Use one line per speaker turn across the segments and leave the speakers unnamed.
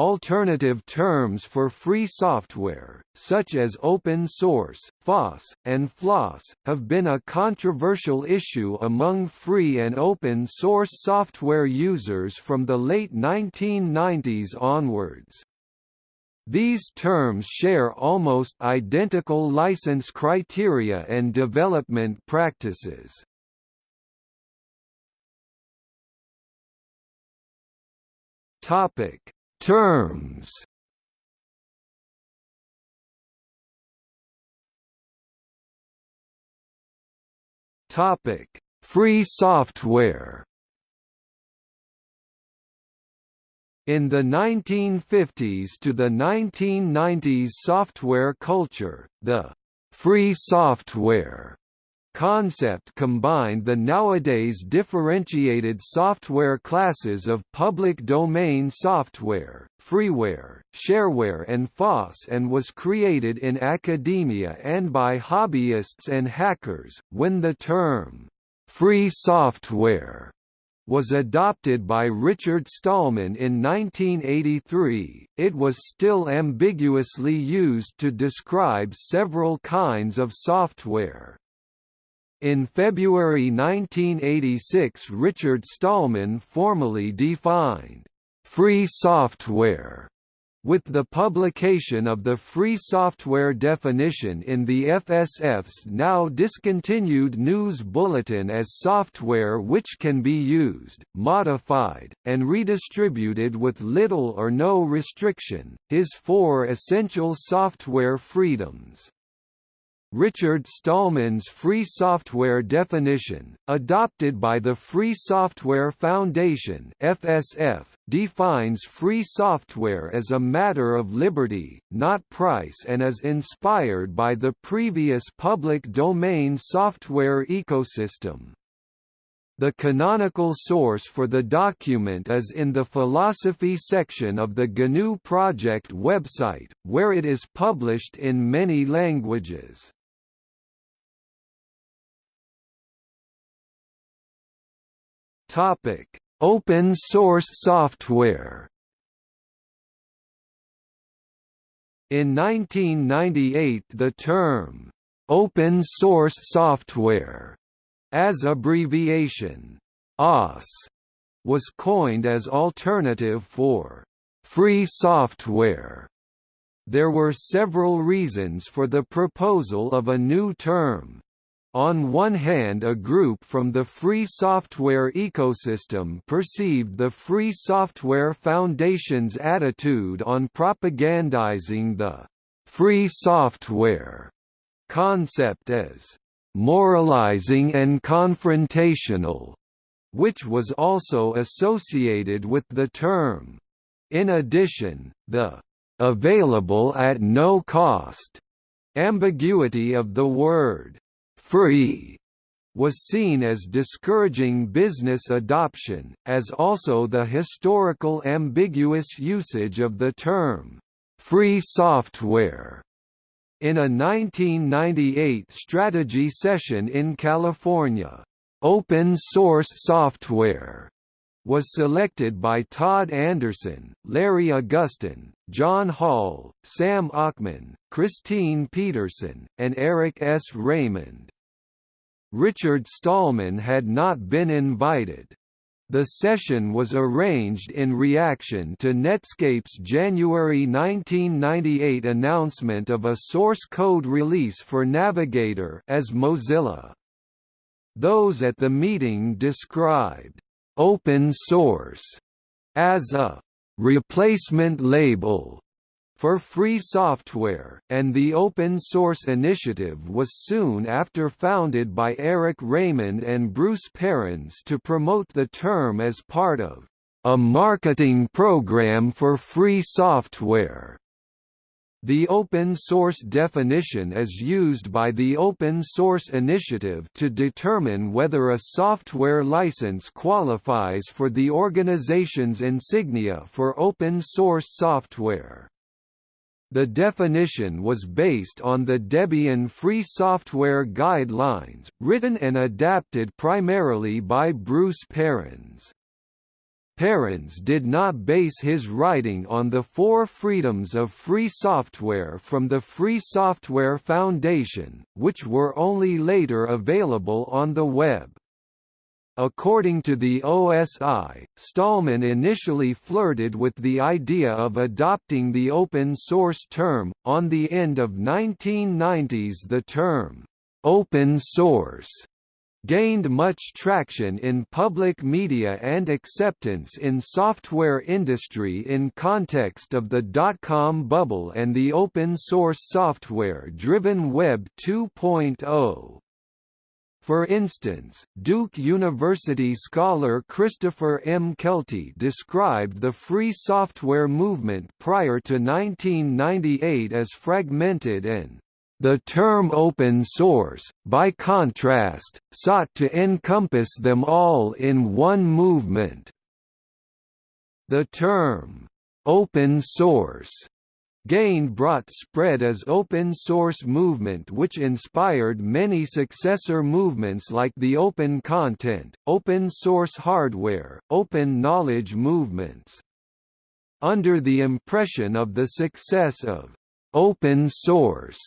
Alternative terms for free software, such as open source, FOSS, and FLOSS, have been a controversial issue among free and open source software users from the late 1990s onwards. These terms share almost identical license criteria and development practices. Topic Terms Topic: Free software. In the 1950s to the 1990s software culture, the free software concept combined the nowadays differentiated software classes of public domain software, freeware, shareware and FOSS and was created in academia and by hobbyists and hackers. When the term free software was adopted by Richard Stallman in 1983, it was still ambiguously used to describe several kinds of software. In February 1986 Richard Stallman formally defined «free software» with the publication of the free software definition in the FSF's now discontinued news bulletin as software which can be used, modified, and redistributed with little or no restriction, his four essential software freedoms. Richard Stallman's free software definition, adopted by the Free Software Foundation (FSF), defines free software as a matter of liberty, not price and is inspired by the previous public domain software ecosystem. The canonical source for the document is in the philosophy section of the GNU Project website, where it is published in many languages. Topic: Open source software. In 1998 the term, "'open source software' as abbreviation, OSS, was coined as alternative for "'free software' There were several reasons for the proposal of a new term, on one hand a group from the free software ecosystem perceived the Free Software Foundation's attitude on propagandizing the «free software» concept as «moralizing and confrontational», which was also associated with the term. In addition, the «available at no cost» ambiguity of the word free was seen as discouraging business adoption, as also the historical ambiguous usage of the term, "'free software' in a 1998 strategy session in California. Open source software was selected by Todd Anderson, Larry Augustin, John Hall, Sam Ockman, Christine Peterson, and Eric S. Raymond. Richard Stallman had not been invited. The session was arranged in reaction to Netscape's January 1998 announcement of a source code release for Navigator as Mozilla. Those at the meeting described open source as a replacement label for free software, and the Open Source Initiative was soon after founded by Eric Raymond and Bruce Perens to promote the term as part of a marketing program for free software. The open source definition is used by the Open Source Initiative to determine whether a software license qualifies for the organization's insignia for open source software. The definition was based on the Debian Free Software Guidelines, written and adapted primarily by Bruce Perens. Perens did not base his writing on the four freedoms of free software from the Free Software Foundation, which were only later available on the web. According to the OSI, Stallman initially flirted with the idea of adopting the open source term. On the end of 1990s, the term open source gained much traction in public media and acceptance in software industry in context of the dot-com bubble and the open-source software-driven Web 2.0. For instance, Duke University scholar Christopher M. Kelty described the free software movement prior to 1998 as fragmented and the term open source, by contrast, sought to encompass them all in one movement. The term, open source, gained brought spread as open source movement which inspired many successor movements like the open content, open source hardware, open knowledge movements. Under the impression of the success of open source,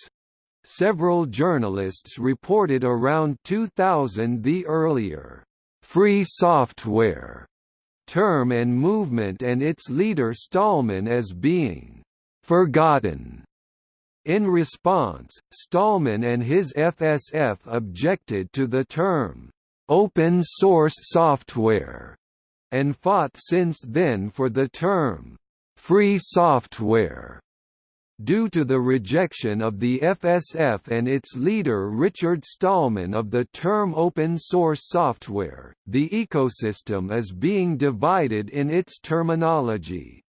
Several journalists reported around 2000 the earlier free software term and movement and its leader Stallman as being forgotten. In response, Stallman and his FSF objected to the term open source software and fought since then for the term free software. Due to the rejection of the FSF and its leader Richard Stallman of the term open source software, the ecosystem is being divided in its terminology.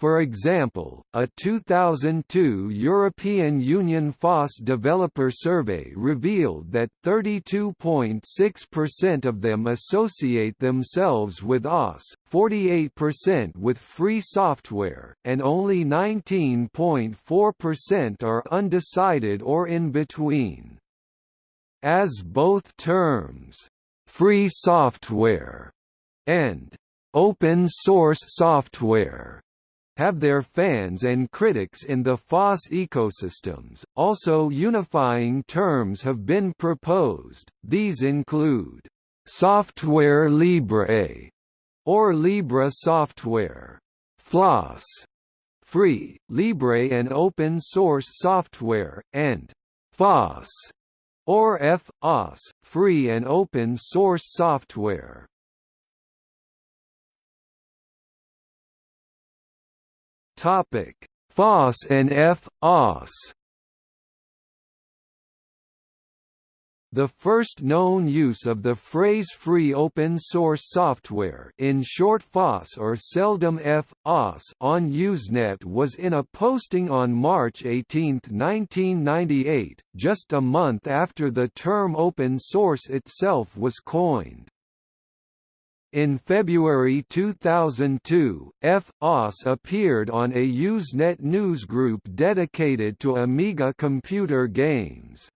For example, a 2002 European Union FOSS developer survey revealed that 32.6% of them associate themselves with OS, 48% with free software, and only 19.4% are undecided or in between. As both terms, free software and open source software have their fans and critics in the FOSS ecosystems. Also, unifying terms have been proposed. These include software libre or Libre software, FLOSS, free, libre and open source software, and FOSS or FOSS, free and open source software. Topic: FOSS and F-OSS The first known use of the phrase free open source software in short FOSS or seldom F-OSS on Usenet was in a posting on March 18, 1998, just a month after the term open source itself was coined. In February 2002, F.OSS appeared on a Usenet newsgroup dedicated to Amiga computer games.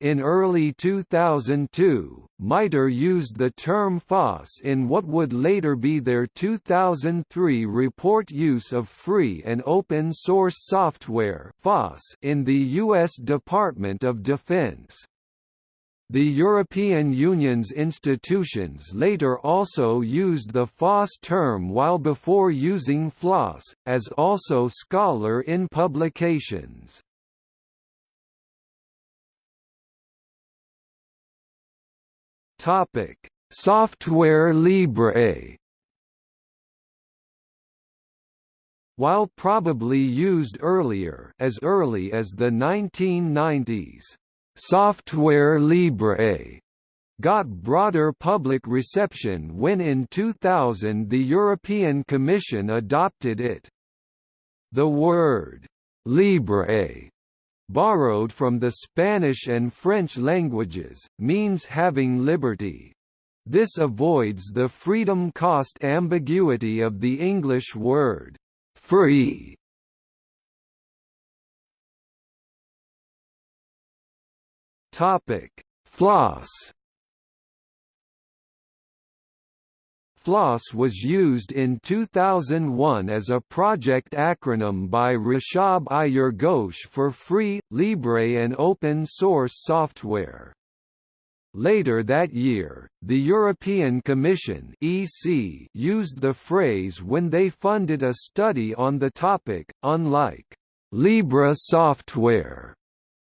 In early 2002, MITRE used the term FOSS in what would later be their 2003 report use of free and open source software in the U.S. Department of Defense. The European Union's institutions later also used the FOSS term while before using FLOSS, as also scholar in publications. Software Libre While probably used earlier as early as the 1990s, Software Libre got broader public reception when in 2000 the European Commission adopted it. The word «libre» borrowed from the Spanish and French languages, means having liberty. This avoids the freedom cost ambiguity of the English word «free» Topic: Floss. FLOSS was used in 2001 as a project acronym by Rishab Aiyer Ghosh for free, libre and open source software. Later that year, the European Commission (EC) used the phrase when they funded a study on the topic, unlike Libre software,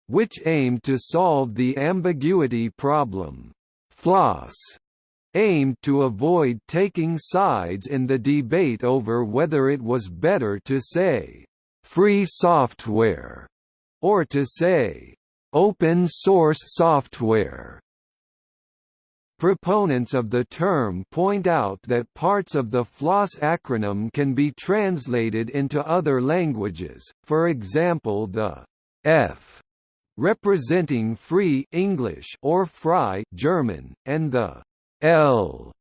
which aimed to solve the ambiguity problem. FLOSS aimed to avoid taking sides in the debate over whether it was better to say, "'free software' or to say, "'open source software' Proponents of the term point out that parts of the FLOSS acronym can be translated into other languages, for example the F representing free English or frei German, and the L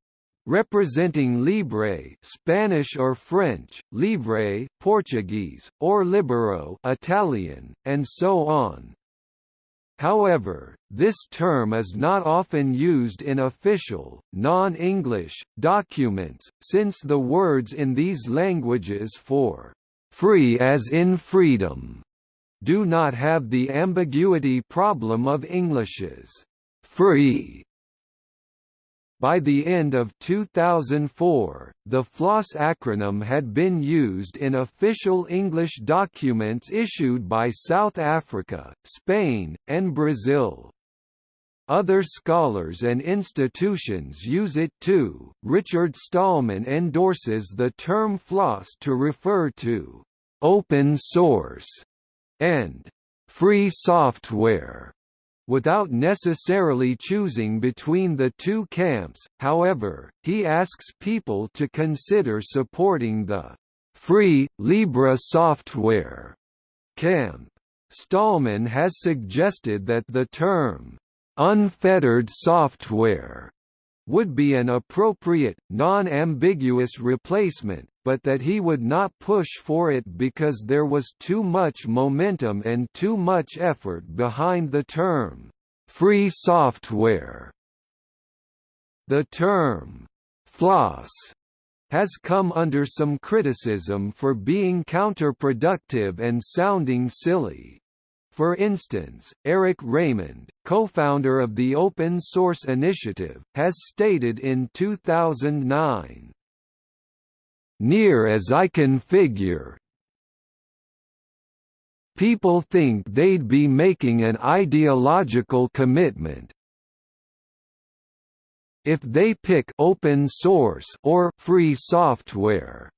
representing libre Spanish or French, livre Portuguese, or libero Italian, and so on. However, this term is not often used in official, non-English, documents, since the words in these languages for «free as in freedom» do not have the ambiguity problem of English's «free» By the end of 2004, the FLOSS acronym had been used in official English documents issued by South Africa, Spain, and Brazil. Other scholars and institutions use it too. Richard Stallman endorses the term FLOSS to refer to open source and free software without necessarily choosing between the two camps, however, he asks people to consider supporting the free, Libre software camp. Stallman has suggested that the term unfettered software would be an appropriate, non-ambiguous replacement, but that he would not push for it because there was too much momentum and too much effort behind the term, "'free software". The term, "'floss' has come under some criticism for being counterproductive and sounding silly. For instance, Eric Raymond, co-founder of the Open Source Initiative, has stated in 2009, Near as I can figure, people think they'd be making an ideological commitment, if they pick open source or free software.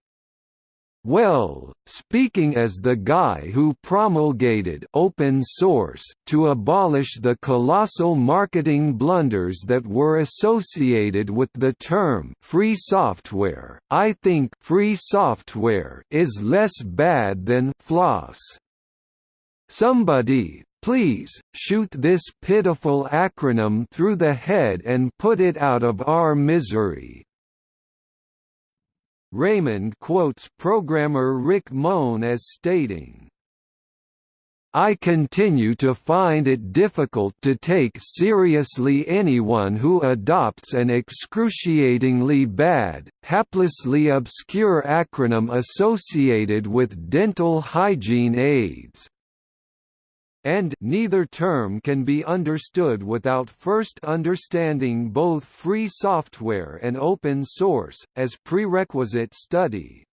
Well, speaking as the guy who promulgated open source to abolish the colossal marketing blunders that were associated with the term free software, I think free software is less bad than floss. Somebody, please, shoot this pitiful acronym through the head and put it out of our misery. Raymond quotes programmer Rick Moen as stating, I continue to find it difficult to take seriously anyone who adopts an excruciatingly bad, haplessly obscure acronym associated with dental hygiene aids and neither term can be understood without first understanding both free software and open source, as prerequisite study.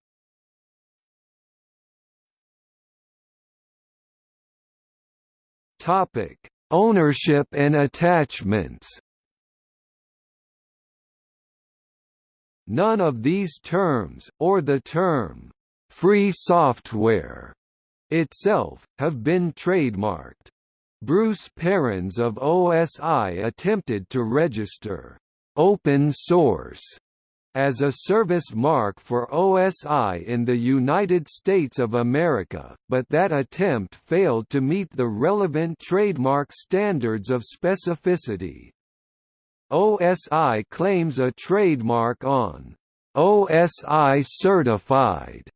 Ownership and attachments None of these terms, or the term, free software, itself, have been trademarked. Bruce Perens of OSI attempted to register open source as a service mark for OSI in the United States of America, but that attempt failed to meet the relevant trademark standards of specificity. OSI claims a trademark on OSI certified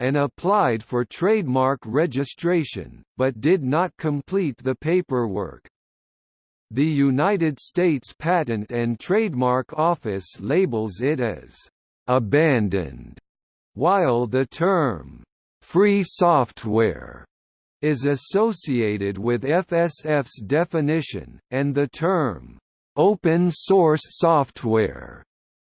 and applied for trademark registration, but did not complete the paperwork. The United States Patent and Trademark Office labels it as abandoned, while the term free software is associated with FSF's definition, and the term open source software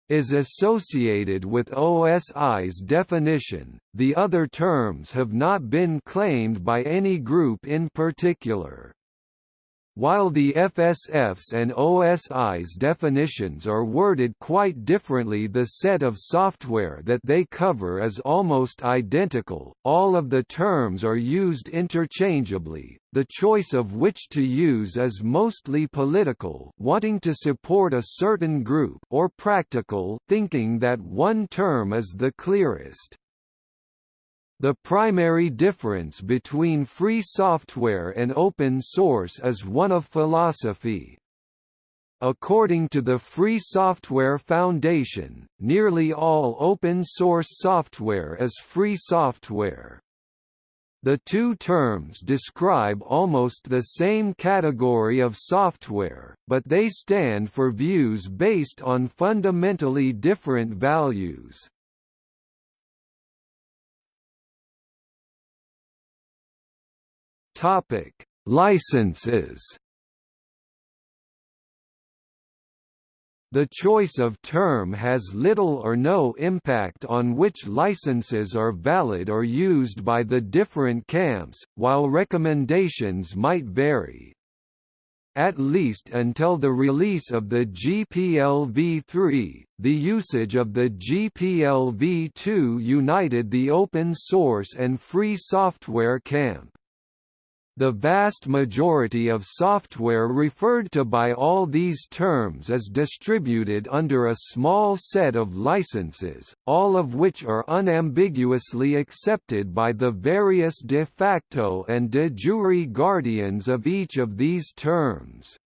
is associated with OSI's definition. The other terms have not been claimed by any group in particular. While the FSF's and OSI's definitions are worded quite differently the set of software that they cover is almost identical, all of the terms are used interchangeably, the choice of which to use is mostly political wanting to support a certain group or practical thinking that one term is the clearest. The primary difference between free software and open source is one of philosophy. According to the Free Software Foundation, nearly all open-source software is free software. The two terms describe almost the same category of software, but they stand for views based on fundamentally different values. Topic: Licenses. The choice of term has little or no impact on which licenses are valid or used by the different camps, while recommendations might vary. At least until the release of the GPL v3, the usage of the GPL v2 united the open source and free software camp. The vast majority of software referred to by all these terms is distributed under a small set of licenses, all of which are unambiguously accepted by the various de facto and de jure guardians of each of these terms.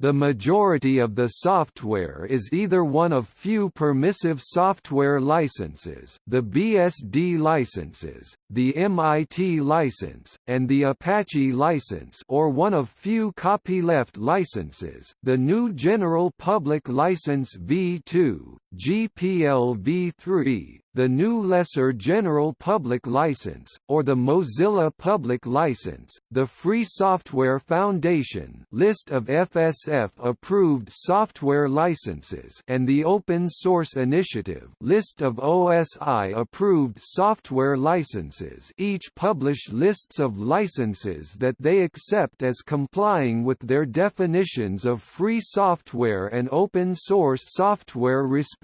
The majority of the software is either one of few permissive software licenses the BSD licenses, the MIT license, and the Apache license or one of few copyleft licenses the GNU General Public License v2, GPL v3, the GNU Lesser General Public License, or the Mozilla Public License, the Free Software Foundation list of FSF-approved software licenses and the Open Source Initiative list of OSI-approved software licenses each publish lists of licenses that they accept as complying with their definitions of free software and open source software respectively.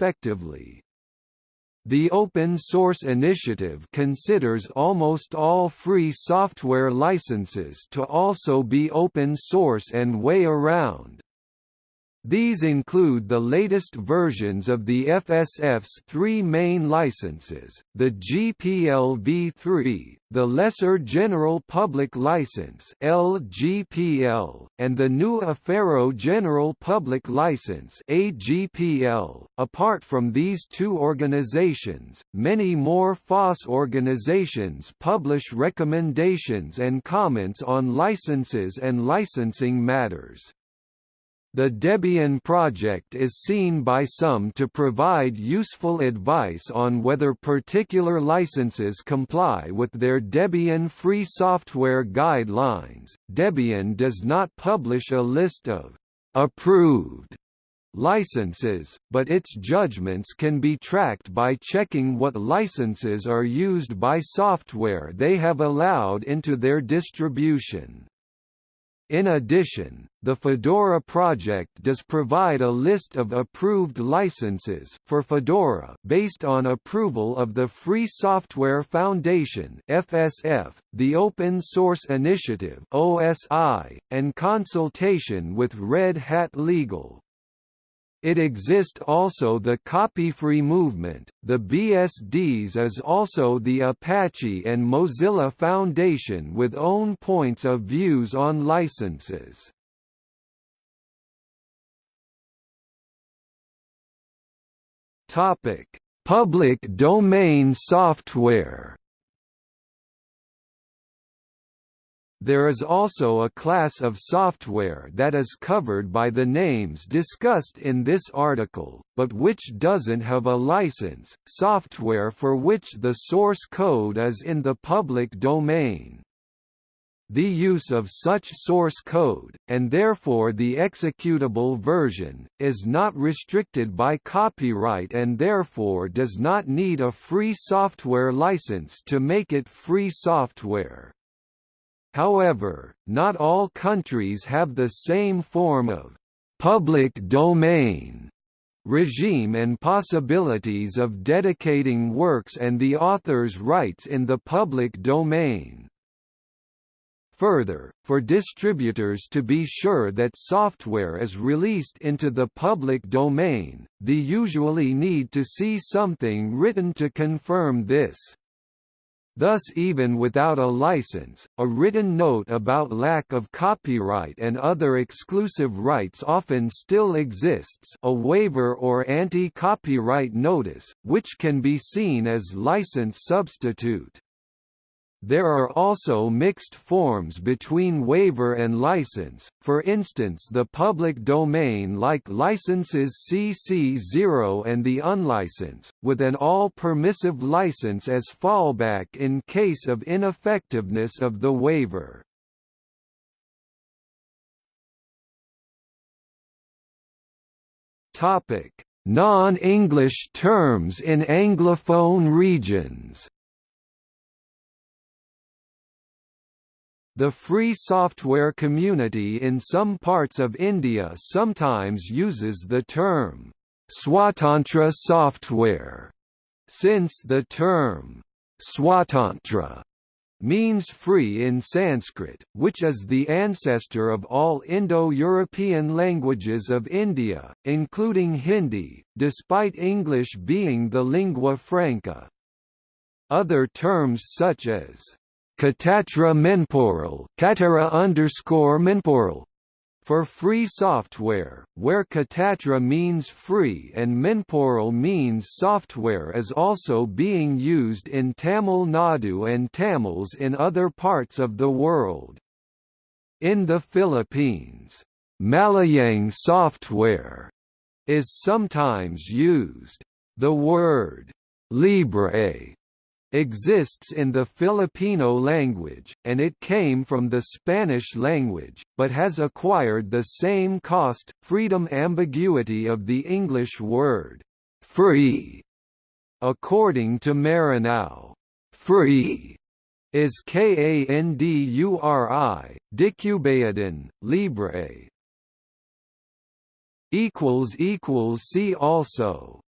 The Open Source Initiative considers almost all free software licenses to also be open source and way around, these include the latest versions of the FSF's three main licenses, the GPL v3, the Lesser General Public License LGPL, and the GNU Affero General Public License AGPL. Apart from these two organizations, many more FOSS organizations publish recommendations and comments on licenses and licensing matters. The Debian project is seen by some to provide useful advice on whether particular licenses comply with their Debian free software guidelines. Debian does not publish a list of approved licenses, but its judgments can be tracked by checking what licenses are used by software they have allowed into their distribution. In addition, the Fedora project does provide a list of approved licenses for Fedora based on approval of the Free Software Foundation (FSF), the Open Source Initiative (OSI), and consultation with Red Hat Legal. It exist also the copy-free movement, the BSDs is also the Apache and Mozilla Foundation with own points of views on licenses. Topic: Public domain software There is also a class of software that is covered by the names discussed in this article, but which doesn't have a license, software for which the source code is in the public domain. The use of such source code, and therefore the executable version, is not restricted by copyright and therefore does not need a free software license to make it free software. However, not all countries have the same form of public domain regime and possibilities of dedicating works and the author's rights in the public domain. Further, for distributors to be sure that software is released into the public domain, they usually need to see something written to confirm this. Thus even without a license, a written note about lack of copyright and other exclusive rights often still exists a waiver or anti-copyright notice, which can be seen as license substitute. There are also mixed forms between waiver and license, for instance the public domain like licenses CC0 and the unlicense, with an all-permissive license as fallback in case of ineffectiveness of the waiver. Non-English terms in Anglophone regions The free software community in some parts of India sometimes uses the term Swatantra software, since the term Swatantra means free in Sanskrit, which is the ancestor of all Indo-European languages of India, including Hindi, despite English being the lingua franca. Other terms such as Katatra Menporal Katara underscore Menporal for free software, where Katatra means free and Menporal means software is also being used in Tamil Nadu and Tamils in other parts of the world. In the Philippines, Malayang software is sometimes used. The word libre exists in the Filipino language, and it came from the Spanish language, but has acquired the same cost, freedom ambiguity of the English word, free. According to Maranow, free is Kanduri, Dicubayadan, Libre. See also